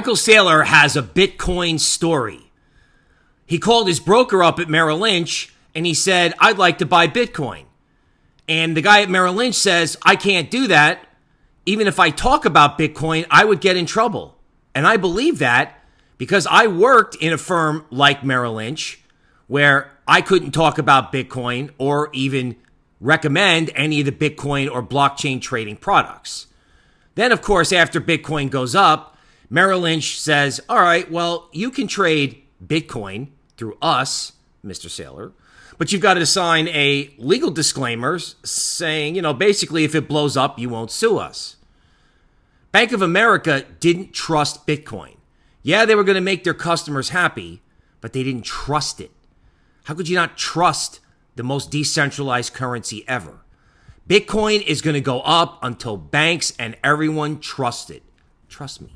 Michael Saylor has a Bitcoin story. He called his broker up at Merrill Lynch and he said, I'd like to buy Bitcoin. And the guy at Merrill Lynch says, I can't do that. Even if I talk about Bitcoin, I would get in trouble. And I believe that because I worked in a firm like Merrill Lynch where I couldn't talk about Bitcoin or even recommend any of the Bitcoin or blockchain trading products. Then, of course, after Bitcoin goes up, Merrill Lynch says, All right, well, you can trade Bitcoin through us, Mr. Saylor, but you've got to sign a legal disclaimer saying, you know, basically, if it blows up, you won't sue us. Bank of America didn't trust Bitcoin. Yeah, they were going to make their customers happy, but they didn't trust it. How could you not trust the most decentralized currency ever? Bitcoin is going to go up until banks and everyone trust it. Trust me.